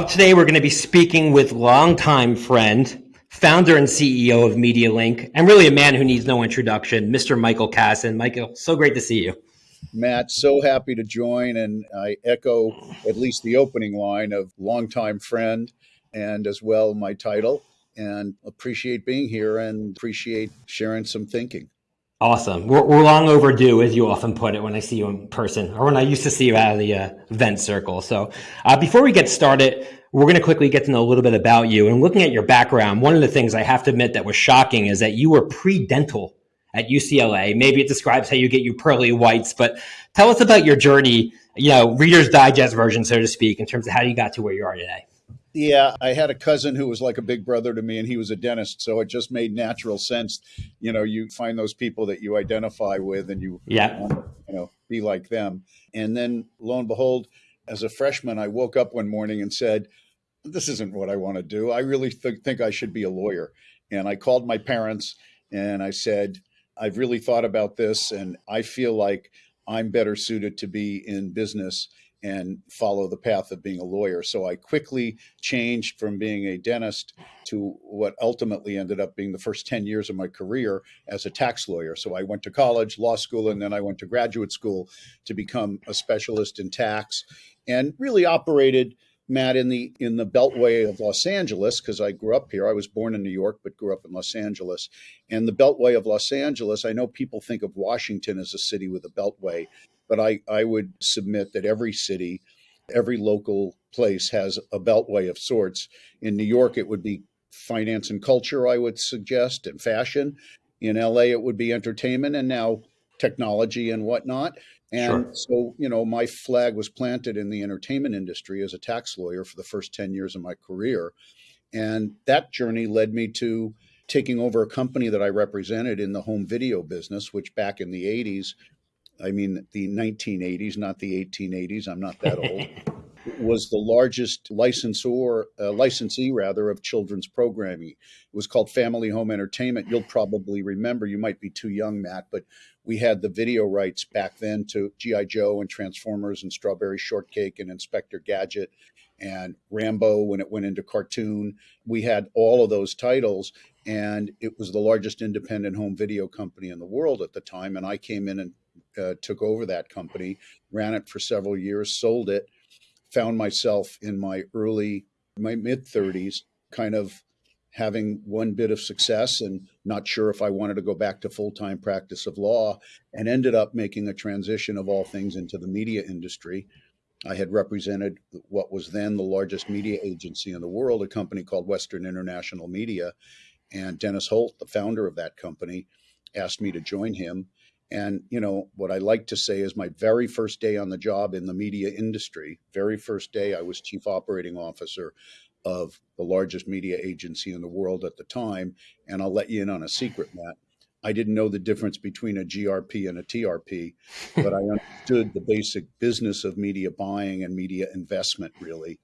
Up today, we're going to be speaking with longtime friend, founder and CEO of MediaLink, and really a man who needs no introduction, Mr. Michael Kassan. Michael, so great to see you. Matt, so happy to join, and I echo at least the opening line of longtime friend and as well my title, and appreciate being here and appreciate sharing some thinking. Awesome. We're, we're long overdue, as you often put it, when I see you in person or when I used to see you out of the uh, event circle. So, uh, before we get started, we're going to quickly get to know a little bit about you. And looking at your background, one of the things I have to admit that was shocking is that you were pre dental at UCLA. Maybe it describes how you get your pearly whites, but tell us about your journey, you know, Reader's Digest version, so to speak, in terms of how you got to where you are today. Yeah, I had a cousin who was like a big brother to me, and he was a dentist, so it just made natural sense. You know, you find those people that you identify with, and you yeah, want, you know, be like them. And then, lo and behold, as a freshman, I woke up one morning and said, "This isn't what I want to do. I really th- think I should be a lawyer." And I called my parents and I said, "I've really thought about this, and I feel like I'm better suited to be in business." And follow the path of being a lawyer. So I quickly changed from being a dentist to what ultimately ended up being the first 10 years of my career as a tax lawyer. So I went to college, law school, and then I went to graduate school to become a specialist in tax and really operated Matt in the in the beltway of Los Angeles because I grew up here. I was born in New York but grew up in Los Angeles. And the beltway of Los Angeles, I know people think of Washington as a city with a beltway, but I, I would submit that every city, every local place has a beltway of sorts. In New York, it would be finance and culture, I would suggest, and fashion. In LA, it would be entertainment and now technology and whatnot. And sure. so, you know, my flag was planted in the entertainment industry as a tax lawyer for the first 10 years of my career. And that journey led me to taking over a company that I represented in the home video business, which back in the 80s I mean the 1980s, not the 1880s. I'm not that old. was the largest licensor, uh, licensee rather, of children's programming. It was called Family Home Entertainment. You'll probably remember. You might be too young, Matt, but we had the video rights back then to GI Joe and Transformers and Strawberry Shortcake and Inspector Gadget and Rambo when it went into cartoon. We had all of those titles, and it was the largest independent home video company in the world at the time. And I came in and uh, took over that company, ran it for several years, sold it, found myself in my early, my mid 30s, kind of having one bit of success and not sure if I wanted to go back to full time practice of law, and ended up making a transition of all things into the media industry. I had represented what was then the largest media agency in the world, a company called Western International Media. And Dennis Holt, the founder of that company, asked me to join him. And, you know, what I like to say is my very first day on the job in the media industry, very first day, I was chief operating officer of the largest media agency in the world at the time. And I'll let you in on a secret, Matt. I didn't know the difference between a GRP and a TRP, but I understood the basic business of media buying and media investment, really.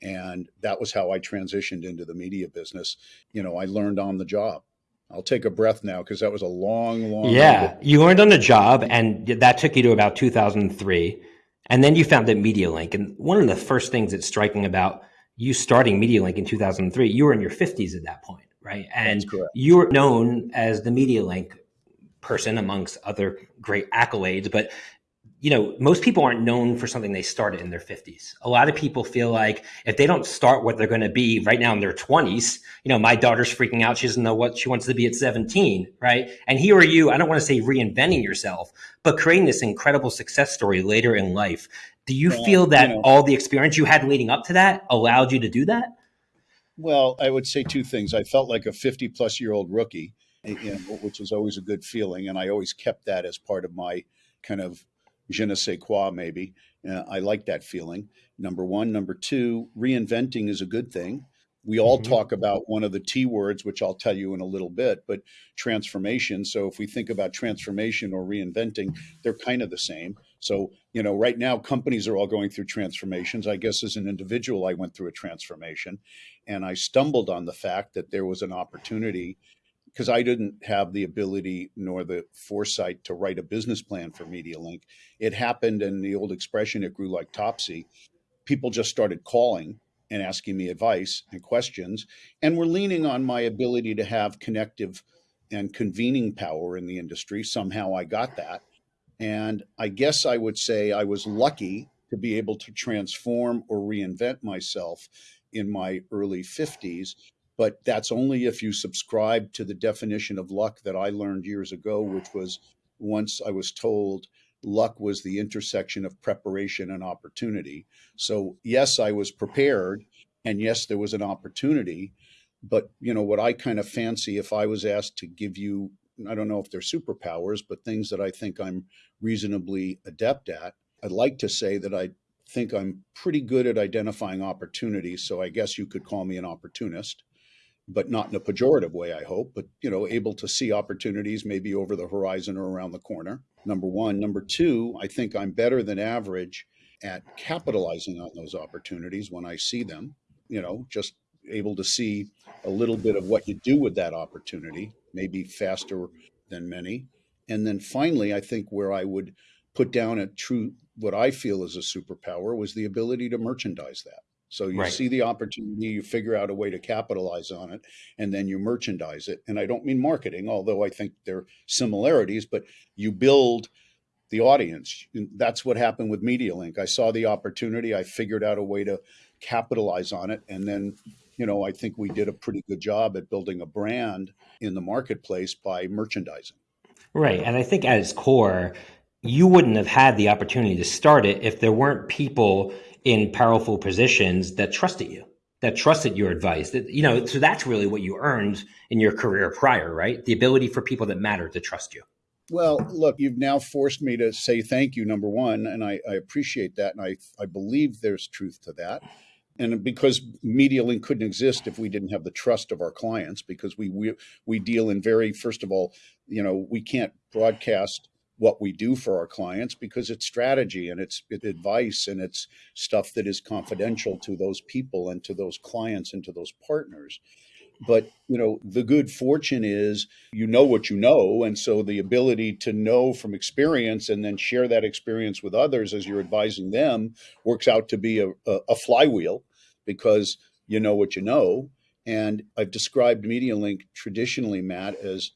And that was how I transitioned into the media business. You know, I learned on the job. I'll take a breath now because that was a long, long. Yeah, you learned on the job, and that took you to about 2003, and then you founded MediaLink. And one of the first things that's striking about you starting MediaLink in 2003, you were in your 50s at that point, right? And you were known as the MediaLink person amongst other great accolades, but you know, most people aren't known for something they started in their 50s. A lot of people feel like if they don't start what they're going to be right now in their 20s, you know, my daughter's freaking out. She doesn't know what she wants to be at 17, right? And here are you, I don't want to say reinventing yourself, but creating this incredible success story later in life. Do you well, feel that you know, all the experience you had leading up to that allowed you to do that? Well, I would say two things. I felt like a 50 plus year old rookie, you know, which is always a good feeling. And I always kept that as part of my kind of je ne sais quoi, maybe. Uh, I like that feeling. Number one. Number two, reinventing is a good thing. We all mm-hmm. talk about one of the T words, which I'll tell you in a little bit, but transformation. So if we think about transformation or reinventing, they're kind of the same. So, you know, right now companies are all going through transformations. I guess as an individual, I went through a transformation and I stumbled on the fact that there was an opportunity because I didn't have the ability nor the foresight to write a business plan for MediaLink. It happened, and the old expression, it grew like Topsy. People just started calling and asking me advice and questions. And we're leaning on my ability to have connective and convening power in the industry. Somehow I got that. And I guess I would say I was lucky to be able to transform or reinvent myself in my early 50s. But that's only if you subscribe to the definition of luck that I learned years ago, which ah. was once I was told luck was the intersection of preparation and opportunity. So, yes, I was prepared, and yes, there was an opportunity. But, you know, what I kind of fancy if I was asked to give you, I don't know if they're superpowers, but things that I think I'm reasonably adept at, I'd like to say that I think I'm pretty good at identifying opportunities. So, I guess you could call me an opportunist but not in a pejorative way, I hope, but you know, able to see opportunities maybe over the horizon or around the corner. Number one. Number two, I think I'm better than average at capitalizing on those opportunities when I see them. You know, just able to see a little bit of what you do with that opportunity, maybe faster than many. And then finally, I think where I would put down a true, what I feel is a superpower was the ability to merchandise that. So you right. see the opportunity, you figure out a way to capitalize on it, and then you merchandise it. And I don't mean marketing, although I think there are similarities, but you build the audience. That's what happened with MediaLink. I saw the opportunity, I figured out a way to capitalize on it, and then you know, I think we did a pretty good job at building a brand in the marketplace by merchandising. Right. And I think at its core, you wouldn't have had the opportunity to start it if there weren't people in powerful positions that trusted you, that trusted your advice. That you know, so that's really what you earned in your career prior, right? The ability for people that matter to trust you. Well, look, you've now forced me to say thank you, number one, and I, I appreciate that, and I I believe there's truth to that. And because MediaLink couldn't exist if we didn't have the trust of our clients, because we we we deal in very first of all, you know, we can't broadcast what we do for our clients because it's strategy and it's, advice and it's stuff that is confidential to those people and to those clients and to those partners. But you know the good fortune is you know what you know and so the ability to know from experience and then share that experience with others as you're advising them works out to be a, a, a flywheel because you know what you know. And i've described medialink traditionally matt as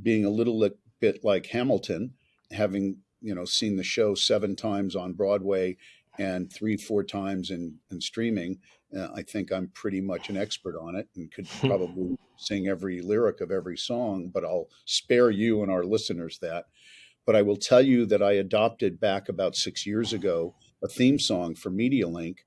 being a little bit like hamilton having you know seen the show seven times on Broadway and three four times in, in streaming, uh, I think I'm pretty much an expert on it and could probably sing every lyric of every song. But I'll spare you and our listeners that. But I will tell you that I adopted back about six years ago a theme song for MediaLink,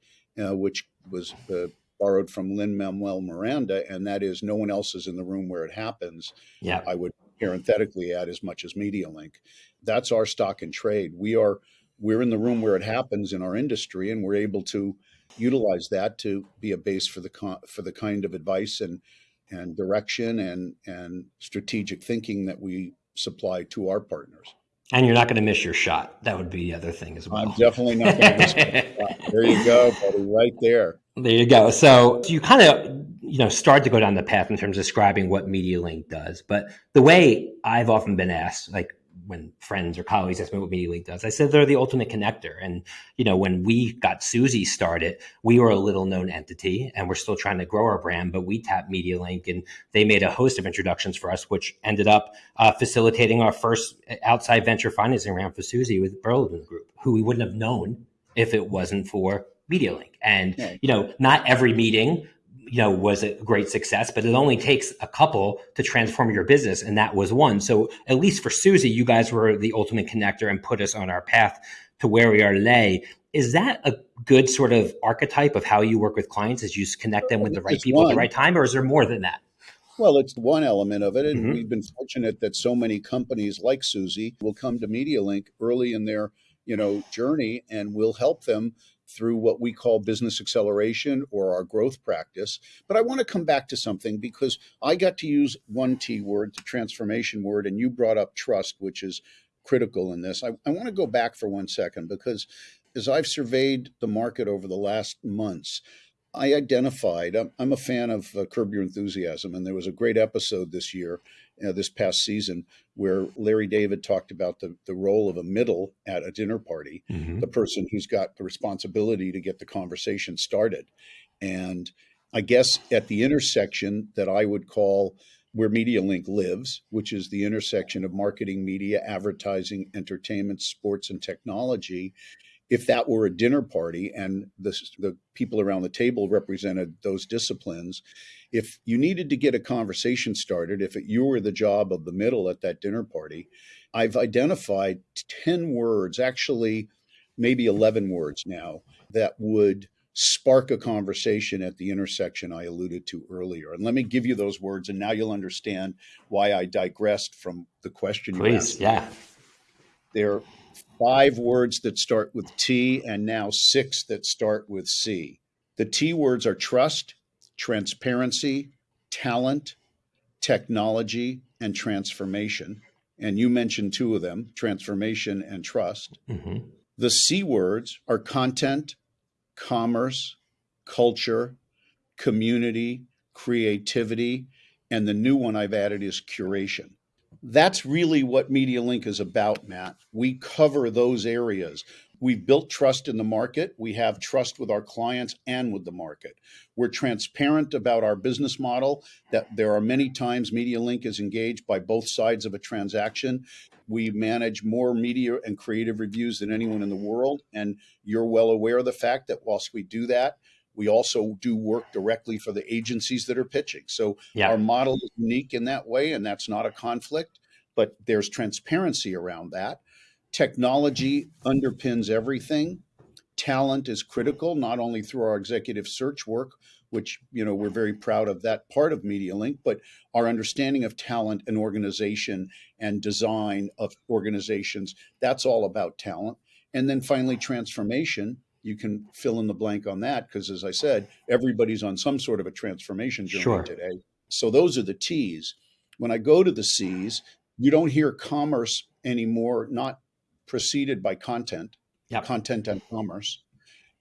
uh, which was uh, borrowed from Lin Manuel Miranda, and that is "No one else is in the room where it happens." Yeah, I would parenthetically add as much as MediaLink. That's our stock and trade. We are we're in the room where it happens in our industry, and we're able to utilize that to be a base for the for the kind of advice and and direction and and strategic thinking that we supply to our partners. And you're not going to miss your shot. That would be the other thing as well. I'm definitely not going to miss my shot. There you go, buddy, right there. There you go. So you kind of you know start to go down the path in terms of describing what MediaLink does. But the way I've often been asked, like when friends or colleagues ask me what MediaLink does, I said they're the ultimate connector. And you know, when we got Suzy started, we were a little known entity, and we're still trying to grow our brand. But we tapped MediaLink, and they made a host of introductions for us, which ended up uh, facilitating our first outside venture financing round for Suzy with Burlington Group, who we wouldn't have known if it wasn't for MediaLink. And you know, not every meeting you know was a great success but it only takes a couple to transform your business and that was one so at least for Suzy you guys were the ultimate connector and put us on our path to where we are today is that a good sort of archetype of how you work with clients as you connect them with the right it's people one. at the right time or is there more than that well, it's one element of it. And mm-hmm. we've been fortunate that so many companies like Suzy will come to MediaLink early in their, you know, journey and we'll help them through what we call business acceleration or our growth practice. But I want to come back to something because I got to use one T word, the transformation word, and you brought up trust, which is critical in this. I, I want to go back for one second because as I've surveyed the market over the last months, I identified, I'm, I'm a fan of uh, Curb Your Enthusiasm, and there was a great episode this year, uh, this past season, where Larry David talked about the, the role of a middle at a dinner party, mm-hmm. the person who's got the responsibility to get the conversation started. And I guess at the intersection that I would call where MediaLink lives, which is the intersection of marketing, media, advertising, entertainment, sports, and technology. If that were a dinner party and the, the people around the table represented those disciplines, if you needed to get a conversation started, if it, you were the job of the middle at that dinner party, I've identified 10 words, actually, maybe 11 words now, that would spark a conversation at the intersection I alluded to earlier. And let me give you those words, and now you'll understand why I digressed from the question Please, you asked. yeah. There are five words that start with T, and now six that start with C. The T words are trust, transparency, talent, technology, and transformation. And you mentioned two of them transformation and trust. Mm-hmm. The C words are content, commerce, culture, community, creativity, and the new one I've added is curation. That's really what MediaLink is about, Matt. We cover those areas. We've built trust in the market. We have trust with our clients and with the market. We're transparent about our business model, that there are many times MediaLink is engaged by both sides of a transaction. We manage more media and creative reviews than anyone in the world. And you're well aware of the fact that whilst we do that, we also do work directly for the agencies that are pitching. So yeah. our model is unique in that way, and that's not a conflict, but there's transparency around that. Technology underpins everything. Talent is critical, not only through our executive search work, which you know we're very proud of that part of MediaLink, but our understanding of talent and organization and design of organizations, that's all about talent. And then finally, transformation. You can fill in the blank on that because, as I said, everybody's on some sort of a transformation journey sure. today. So those are the T's. When I go to the C's, you don't hear commerce anymore, not preceded by content, yep. content and commerce.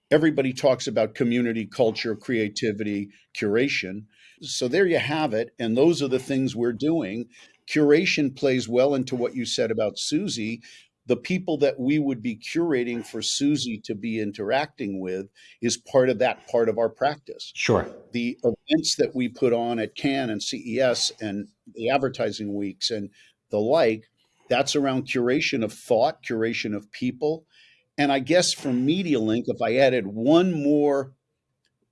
Everybody talks about community, culture, creativity, curation. So there you have it. And those are the things we're doing. Curation plays well into what you said about Suzy. The people that we would be curating for Suzy to be interacting with is part of that part of our practice. Sure. The events that we put on at Cannes and CES and the advertising weeks and the like that's around curation of thought, curation of people. And I guess for MediaLink, if I added one more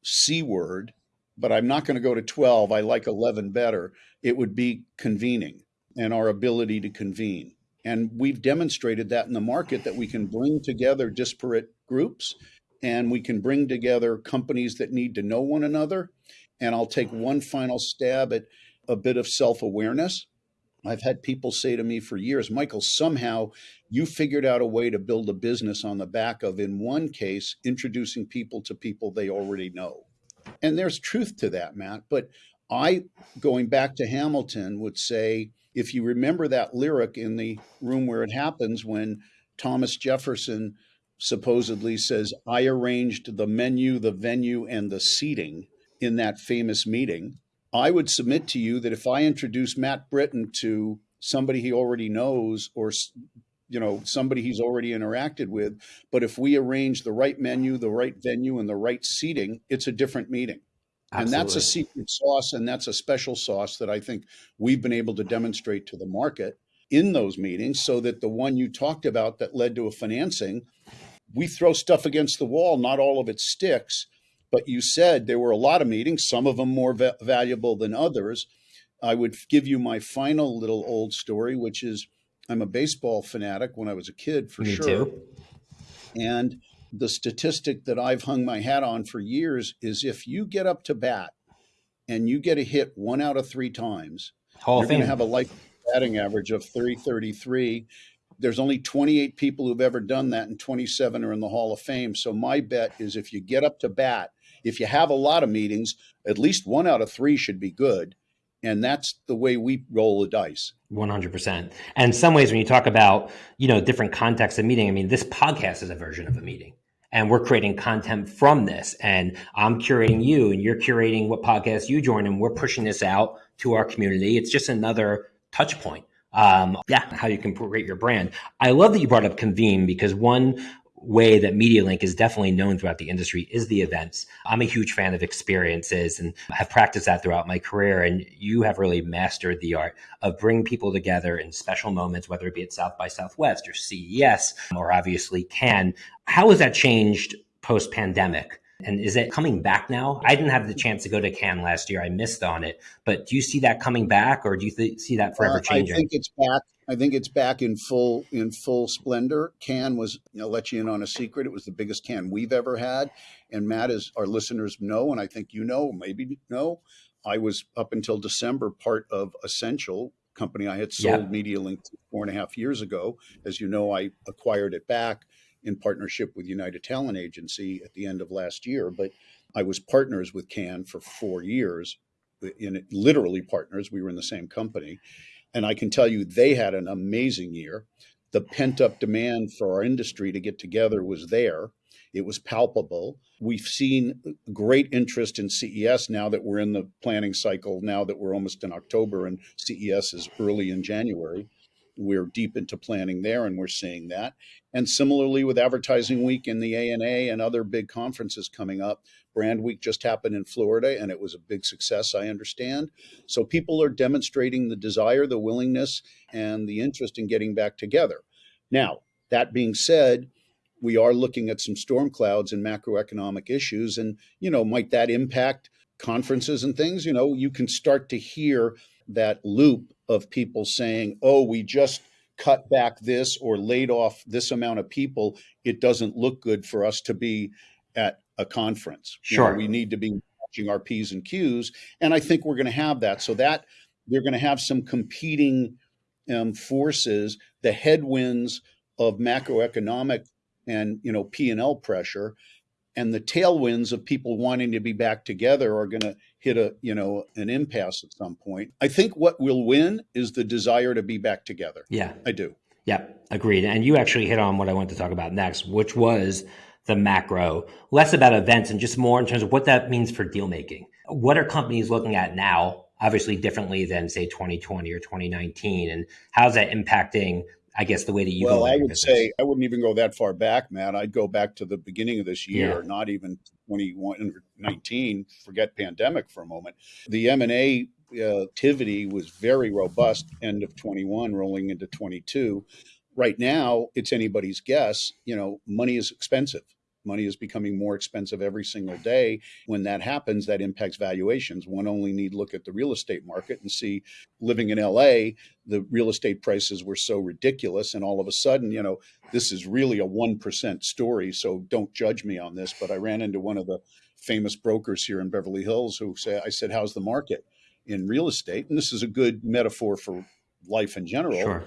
C word, but I'm not going to go to 12, I like 11 better, it would be convening and our ability to convene. And we've demonstrated that in the market that we can bring together disparate groups and we can bring together companies that need to know one another. And I'll take one final stab at a bit of self awareness. I've had people say to me for years, Michael, somehow you figured out a way to build a business on the back of, in one case, introducing people to people they already know. And there's truth to that, Matt. But I, going back to Hamilton, would say if you remember that lyric in the room where it happens when Thomas Jefferson supposedly says, I arranged the menu, the venue, and the seating in that famous meeting. I would submit to you that if I introduce Matt Britton to somebody he already knows or you know somebody he's already interacted with but if we arrange the right menu the right venue and the right seating it's a different meeting Absolutely. and that's a secret sauce and that's a special sauce that i think we've been able to demonstrate to the market in those meetings so that the one you talked about that led to a financing we throw stuff against the wall not all of it sticks but you said there were a lot of meetings, some of them more va- valuable than others. I would give you my final little old story, which is I'm a baseball fanatic when I was a kid, for Me sure. Too. And the statistic that I've hung my hat on for years is if you get up to bat and you get a hit one out of three times, Hall you're going to have a life batting average of 333 there's only 28 people who've ever done that, and 27 are in the Hall of Fame. So my bet is if you get up to bat if you have a lot of meetings, at least one out of three should be good. And that's the way we roll the dice. 100%. And some ways, when you talk about, you know, different contexts of meeting, I mean, this podcast is a version of a meeting and we're creating content from this. And i'm curating you and you're curating what podcast you join and we're pushing this out to our community. It's just another touch point. Um, yeah how you can create your brand. I love that you brought up convene because one way that MediaLink is definitely known throughout the industry is the events. I'm a huge fan of experiences and have practiced that throughout my career. And you have really mastered the art of bringing people together in special moments, whether it be at South by Southwest or CES or obviously Cannes. How has that changed post pandemic? And is it coming back now? I didn't have the chance to go to Cannes last year. I missed on it. But do you see that coming back or do you th- see that forever uh, changing? I think it's back. I think it's back in full in full splendor. Cannes was, you know, let you in on a secret. It was the biggest Cannes we've ever had. And Matt, as our listeners know, and I think you know, maybe know, I was up until December part of Ascential company I had sold yeah. MediaLink four and a half years ago. As you know, I acquired it back in partnership with United Talent Agency at the end of last year. But I was partners with Cannes for four years, in literally partners. We were in the same company, and I can tell you they had an amazing year. The pent up demand for our industry to get together was there. It was palpable. We've seen great interest in CES now that we're in the planning cycle, now that we're almost in October and CES is early in January we're deep into planning there and we're seeing that. And similarly with advertising week and the ana and other big conferences coming up brand week just happened in florida and it was a big success i understand. So people are demonstrating the desire the willingness and the interest in getting back together. Now that being said we are looking at some storm clouds and macroeconomic issues and you know might that impact conferences and things? You know you can start to hear that loop of people saying, oh, we just cut back this or laid off this amount of people, it doesn't look good for us to be at a conference. Sure. You know, we need to be watching our P's and Q's. And I think we're going to have that. So that they're going to have some competing um, forces, the headwinds of macroeconomic and you know P&L pressure and the tailwinds of people wanting to be back together are going to hit a you know an impasse at some point. I think what will win is the desire to be back together. Yeah. I do. Yeah agreed. And you actually hit on what i wanted to talk about next which was the macro. Less about events and just more in terms of what that means for deal making. What are companies looking at now obviously differently than say 2020 or 2019 and how's that impacting I guess the way that you well, I would business. say I wouldn't even go that far back, Matt. I'd go back to the beginning of this year, yeah. not even 2019. Forget pandemic for a moment. The M and A uh, activity was very robust. End of 21, rolling into 22. Right now, it's anybody's guess. You know, money is expensive. Money is becoming more expensive every single day. When that happens, that impacts valuations. One only need look at the real estate market and see living in LA, the real estate prices were so ridiculous. And all of a sudden, you know, this is really a 1% story. So don't judge me on this. But I ran into one of the famous brokers here in Beverly Hills who say, I said, How's the market in real estate? And this is a good metaphor for life in general. Sure.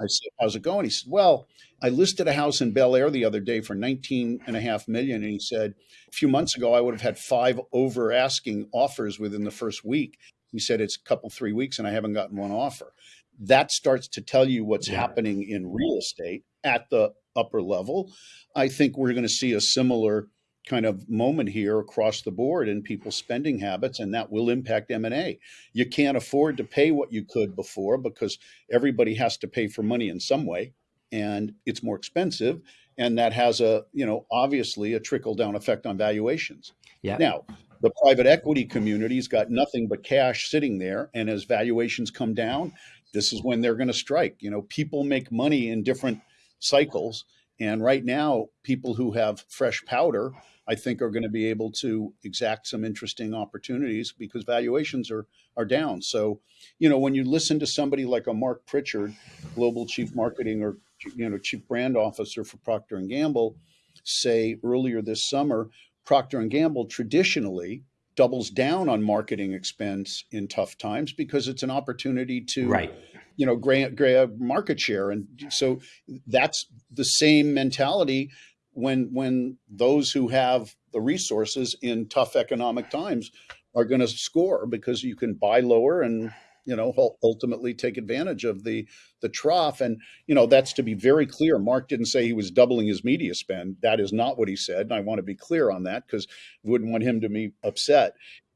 I said, how's it going? He said, well, I listed a house in Bel Air the other day for 19 and a half million. And he said, a few months ago, I would have had five over asking offers within the first week. He said, it's a couple, three weeks and I haven't gotten one offer. That starts to tell you what's yeah. happening in real estate at the upper level. I think we're going to see a similar kind of moment here across the board in people's spending habits and that will impact m&a you can't afford to pay what you could before because everybody has to pay for money in some way and it's more expensive and that has a you know obviously a trickle down effect on valuations. Yeah. Now the private equity community's got nothing but cash sitting there and as valuations come down this is when they're going to strike. You know people make money in different cycles and right now people who have fresh powder I think are going to be able to exact some interesting opportunities because valuations are are down. So, you know, when you listen to somebody like a Mark Pritchard, global chief marketing or you know chief brand officer for Procter and Gamble, say earlier this summer, Procter and Gamble traditionally doubles down on marketing expense in tough times because it's an opportunity to right you know grab, grab market share. And so that's the same mentality when when those who have the resources in tough economic times are going to score because you can buy lower and you know ultimately take advantage of the the trough. And you know that's to be very clear. Mark didn't say he was doubling his media spend. That is not what he said. And i want to be clear on that because wouldn't want him to be upset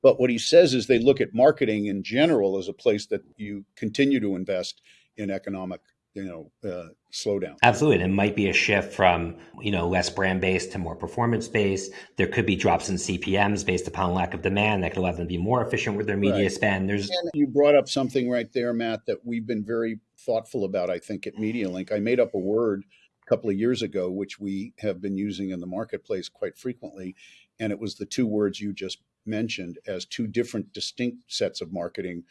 but what he says is they look at marketing in general as a place that you continue to invest in economic you know uh, slowdown. Absolutely, and it might be a shift from you know less brand based to more performance based. There could be drops in CPMS based upon lack of demand that could allow them to be more efficient with their media right. spend. There's and you brought up something right there, Matt, that we've been very thoughtful about. I think at MediaLink, I made up a word a couple of years ago, which we have been using in the marketplace quite frequently, and it was the two words you just mentioned as two different distinct sets of marketing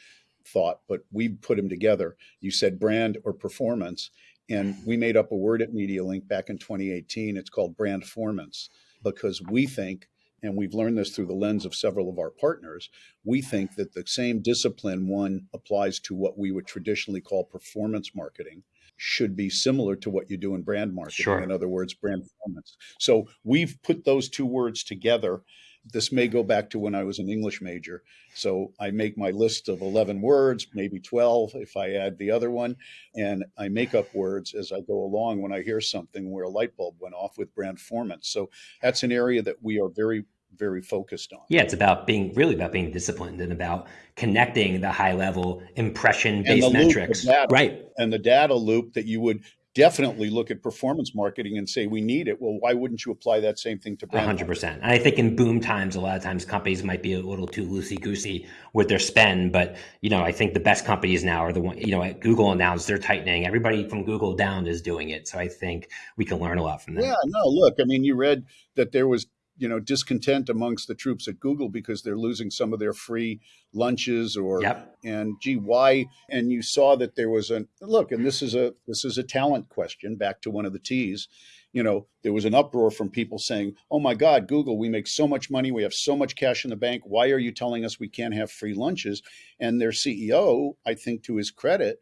thought, but we put them together. You said brand or performance. And we made up a word at MediaLink back in 2018. It's called brandformance because we think, and we've learned this through the lens of several of our partners, we think that the same discipline one applies to what we would traditionally call performance marketing should be similar to what you do in brand marketing. Sure. In other words, brand performance. So we've put those two words together this may go back to when I was an English major. So I make my list of 11 words, maybe 12 if I add the other one. And I make up words as I go along when I hear something where a light bulb went off with brandformance. So that's an area that we are very, very focused on. Yeah, it's about being really about being disciplined and about connecting the high level impression based metrics. Data, right. And the data loop that you would definitely look at performance marketing and say we need it. Well, why wouldn't you apply that same thing to brand? hundred percent. And I think in boom times, a lot of times companies might be a little too loosey goosey with their spend. But you know, I think the best companies now are the one. You know, at Google announced they're tightening. Everybody from Google down is doing it. So I think we can learn a lot from that. Yeah. No. Look. I mean, you read that there was you know discontent amongst the troops at Google because they're losing some of their free lunches or yep. and gee why? And you saw that there was a look and this is a this is a talent question back to one of the T's you know there was an uproar from people saying oh my god Google we make so much money we have so much cash in the bank why are you telling us we can't have free lunches? And their CEO I think to his credit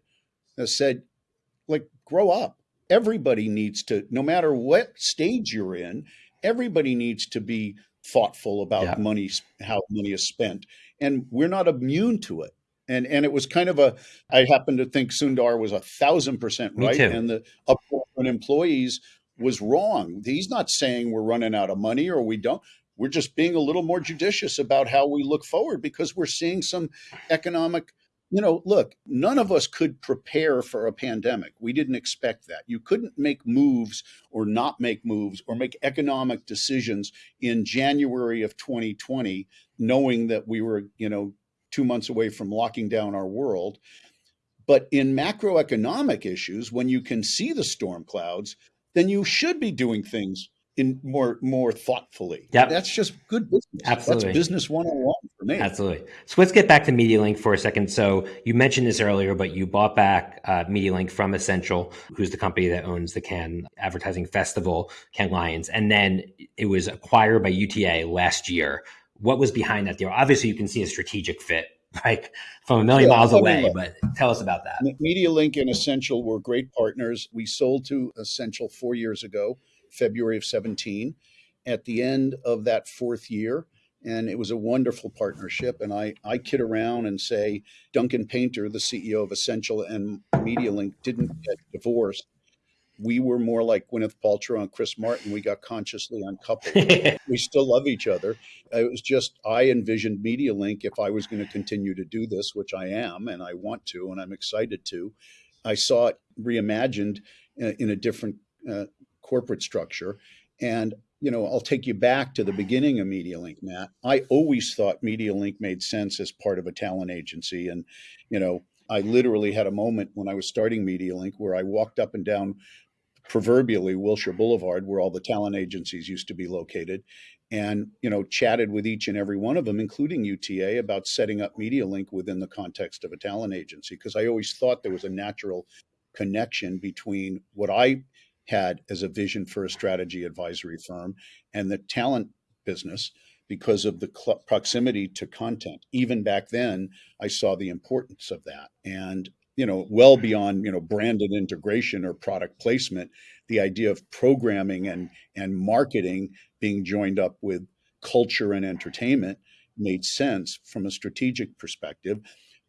has said like grow up. Everybody needs to no matter what stage you're in everybody needs to be thoughtful about yeah. money, how money is spent, and we're not immune to it. And and it was kind of a. I happen to think Sundar was a thousand percent right, and the uproar on employees was wrong. He's not saying we're running out of money or we don't. We're just being a little more judicious about how we look forward because we're seeing some economic you know, look, none of us could prepare for a pandemic. We didn't expect that. You couldn't make moves or not make moves or make economic decisions in January of 2020, knowing that we were, you know, two months away from locking down our world. But in macroeconomic issues, when you can see the storm clouds, then you should be doing things in more more thoughtfully. Yeah, that's just good business. Absolutely, that's business one on one for me. Absolutely. So let's get back to MediaLink for a second. So you mentioned this earlier, but you bought back uh, MediaLink from Ascential, who's the company that owns the Cannes Advertising Festival, Cannes Lions, and then it was acquired by UTA last year. What was behind that deal? Obviously, you can see a strategic fit like from a million yeah, miles away. But tell us about that. MediaLink and Ascential were great partners. We sold to Ascential four years ago. February of 17 at the end of that fourth year. And it was a wonderful partnership. And I, I kid around and say Duncan Painter, the CEO of Ascential and MediaLink, didn't get divorced. We were more like Gwyneth Paltrow and Chris Martin. We got consciously uncoupled. we still love each other. It was just, I envisioned MediaLink, if I was going to continue to do this, which I am, and I want to, and I'm excited to, I saw it reimagined uh, in a different uh, corporate structure. And you know, I'll take you back to the beginning of MediaLink, Matt. I always thought MediaLink made sense as part of a talent agency. And, you know, I literally had a moment when I was starting MediaLink where I walked up and down proverbially Wilshire Boulevard, where all the talent agencies used to be located, and you know, chatted with each and every one of them, including UTA, about setting up MediaLink within the context of a talent agency. Because I always thought there was a natural connection between what I had as a vision for a strategy advisory firm and the talent business because of the proximity to content. Even back then, I saw the importance of that. And, you know, well hmm. beyond, you know, branded integration or product placement, the idea of programming and, and marketing being joined up with culture and entertainment made sense from a strategic perspective.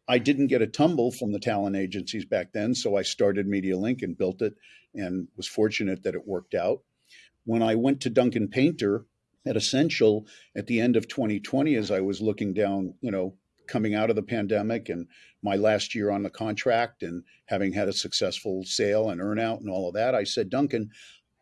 I didn't get a tumble from the talent agencies back then, so I started MediaLink and built it and was fortunate that it worked out. When I went to Duncan Painter at Ascential at the end of 2020, as I was looking down, you know, coming out of the pandemic and my last year on the contract and having had a successful sale and earnout and all of that, I said, Duncan,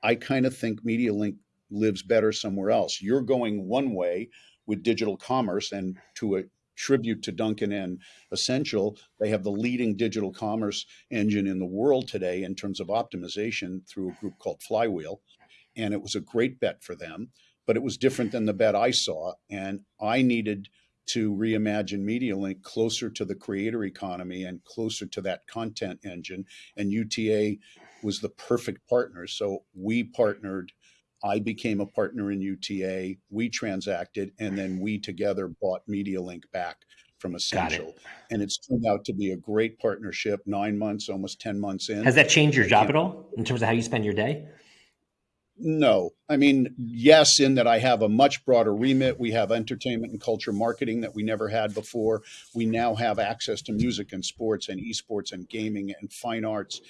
I kind of think MediaLink lives better somewhere else. You're going one way with digital commerce, and to a tribute to Duncan and Ascential. they have the leading digital commerce engine in the world today in terms of optimization through a group called Flywheel. And it was a great bet for them, but it was different than the bet I saw. And I needed to reimagine MediaLink closer to the creator economy and closer to that content engine. And UTA was the perfect partner. So we partnered I became a partner in UTA. We transacted, and then we together bought MediaLink back from Ascential. And it's turned out to be a great partnership. Nine months, almost ten months in. Has that changed your job at all in terms of how you spend your day? No. I mean, yes, in that I have a much broader remit. We have entertainment and culture marketing that we never had before. We now have access to music and sports and esports and gaming and fine arts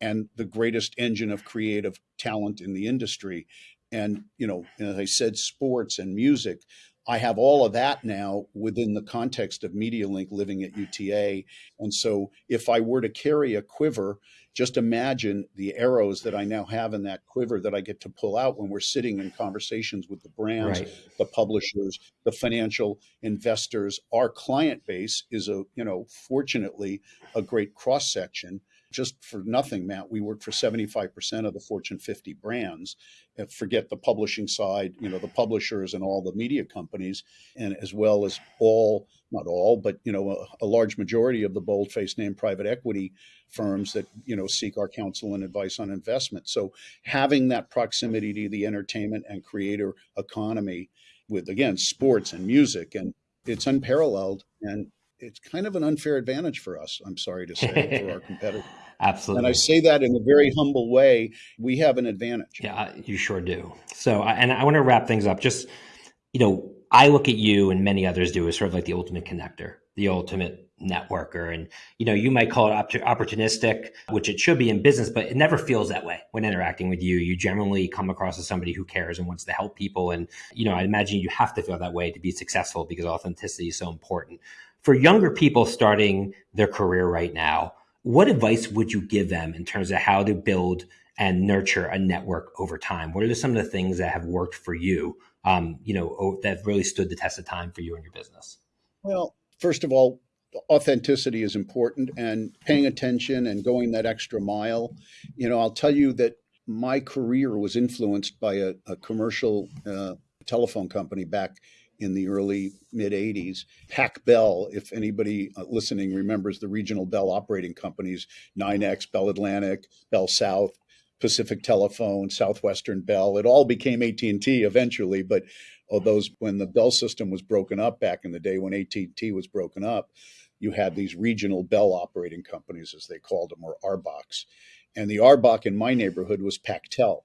and the greatest engine of creative talent in the industry and you know as i said sports and music i have all of that now within the context of medialink living at uta and so if i were to carry a quiver just imagine the arrows that i now have in that quiver that i get to pull out when we're sitting in conversations with the brands right. the publishers the financial investors. Our client base is a you know fortunately a great cross section just for nothing, Matt, we work for 75% of the Fortune 50 brands. Uh, forget the publishing side, you know, the publishers and all the media companies, and as well as all, not all, but, you know, a, a large majority of the bold-faced name private equity firms that, you know, seek our counsel and advice on investment. So having that proximity to the entertainment and creator economy with, again, sports and music, and it's unparalleled. And it's kind of an unfair advantage for us. I'm sorry to say for our competitors. Absolutely. And I say that in a very humble way. We have an advantage. Yeah, you sure do. So, and I want to wrap things up. Just, you know, I look at you and many others do as sort of like the ultimate connector, the ultimate networker. And, you know, you might call it opportunistic, which it should be in business, but it never feels that way when interacting with you. You generally come across as somebody who cares and wants to help people. And, you know, I imagine you have to feel that way to be successful because authenticity is so important for younger people starting their career right now, what advice would you give them in terms of how to build and nurture a network over time? What are some of the things that have worked for you, um, you know, that really stood the test of time for you and your business? Well, first of all, authenticity is important and paying attention and going that extra mile. You know, I'll tell you that my career was influenced by a, a commercial uh, telephone company back in the early mid 80s. Pac Bell, if anybody uh, listening remembers the regional Bell operating companies, NYNEX, Bell Atlantic, Bell South, Pacific Telephone, Southwestern Bell, it all became AT&T eventually, but those when the Bell system was broken up back in the day when AT&T was broken up, you had these regional Bell operating companies as they called them or RBOCs. And the RBOC in my neighborhood was Pactel.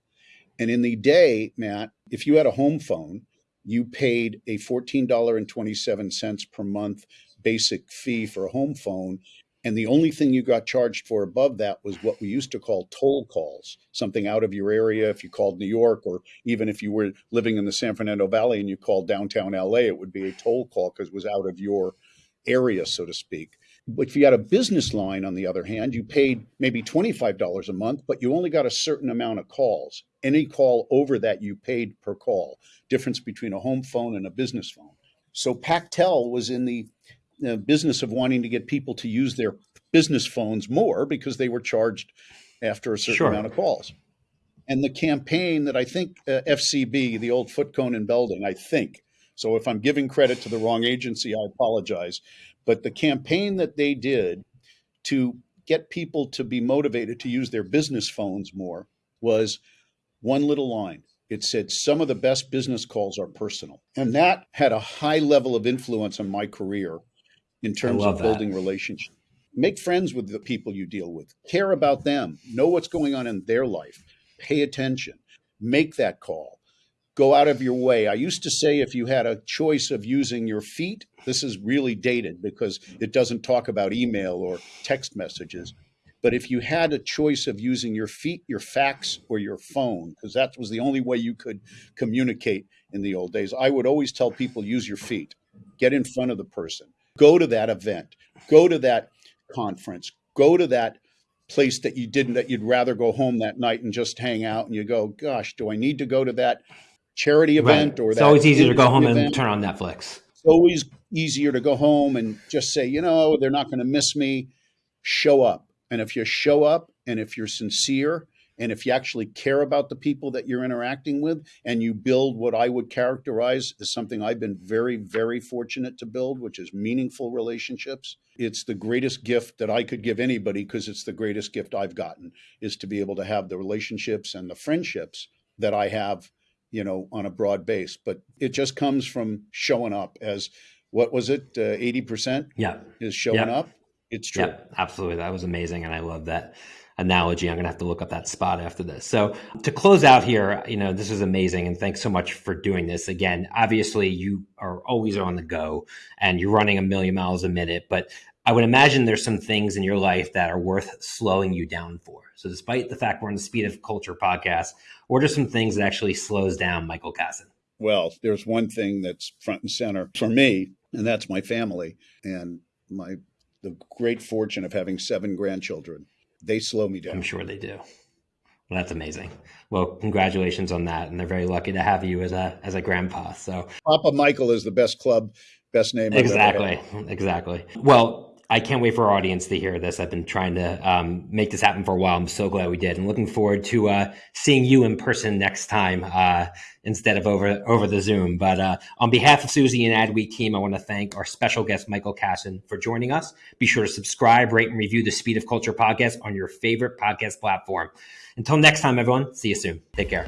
And in the day, Matt, if you had a home phone, you paid a $14.27 per month basic fee for a home phone. And the only thing you got charged for above that was what we used to call toll calls, something out of your area. If you called New York, or even if you were living in the San Fernando Valley and you called downtown LA, it would be a toll call because it was out of your area, so to speak. But if you had a business line, on the other hand, you paid maybe $25 a month, but you only got a certain amount of calls. Any call over that you paid per call, difference between a home phone and a business phone. So Pactel was in the, the business of wanting to get people to use their business phones more because they were charged after a certain sure. amount of calls. And the campaign that I think uh, FCB, the old Foote Cone and Belding, I think. So if I'm giving credit to the wrong agency, I apologize. But the campaign that they did to get people to be motivated to use their business phones more was one little line. It said, Some of the best business calls are personal. And that had a high level of influence on my career in terms of building that. relationships. Make friends with the people you deal with, care about them, know what's going on in their life, pay attention, make that call go out of your way. I used to say if you had a choice of using your feet, this is really dated because it doesn't talk about email or text messages. But if you had a choice of using your feet, your fax, or your phone, because that was the only way you could communicate in the old days, I would always tell people use your feet, get in front of the person, Go to that event, go to that conference, go to that place that you didn't, that you'd rather go home that night and just hang out. And you go, gosh, do I need to go to that charity event Right. or It's always easier to go home event? and turn on Netflix. It's always easier to go home and just say, you know, they're not going to miss me. Show up. And if you show up and if you're sincere and if you actually care about the people that you're interacting with and you build what I would characterize as something I've been very, very fortunate to build, which is meaningful relationships, it's the greatest gift that I could give anybody because it's the greatest gift I've gotten is to be able to have the relationships and the friendships that I have you know, on a broad base. But it just comes from showing up as what was it, uh, eighty percent Yeah. is showing Yeah. up. It's true. Yeah, absolutely. That was amazing. And I love that analogy. I'm going to have to look up that spot after this. So to close out here, you know, this is amazing. And thanks so much for doing this. Again, obviously you are always on the go and you're running a million miles a minute, but I would imagine there's some things in your life that are worth slowing you down for. So despite the fact we're on the Speed of Culture podcast, what are some things that actually slows down Michael Kassan? Well, there's one thing that's front and center for me, and that's my family and my the great fortune of having seven grandchildren. They slow me down. I'm sure they do. Well, that's amazing. Well, congratulations on that. And they're very lucky to have you as a as a grandpa. So Papa Michael is the best club, best name. I've ever had. exactly, exactly. Well, I can't wait for our audience to hear this. I've been trying to um, make this happen for a while. I'm so glad we did, and looking forward to uh, seeing you in person next time uh, instead of over over the Zoom. But uh, on behalf of Suzy and Adweek team, I want to thank our special guest Michael Kassan for joining us. Be sure to subscribe, rate, and review the Speed of Culture podcast on your favorite podcast platform. Until next time, everyone. See you soon. Take care.